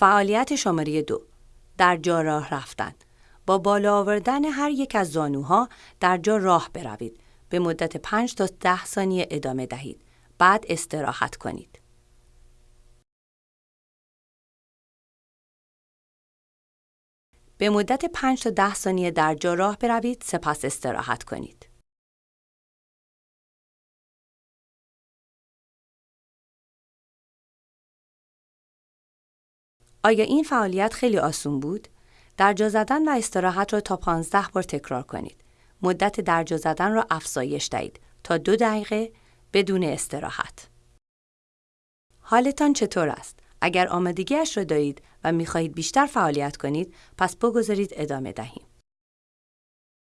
فعالیت شماره دو در جا راه رفتن. با بالا آوردن هر یک از زانوها در جا راه بروید. به مدت 5 تا 10 ثانیه ادامه دهید. بعد استراحت کنید. به مدت 5 تا 10 ثانیه در جا راه بروید. سپس استراحت کنید. آیا این فعالیت خیلی آسون بود؟ درجا زدن و استراحت را تا 15 بار تکرار کنید. مدت درجا زدن را افزایش دهید تا دو دقیقه بدون استراحت. حالتان چطور است؟ اگر آمادگیش را دارید و می‌خواهید بیشتر فعالیت کنید پس بگذارید ادامه دهیم.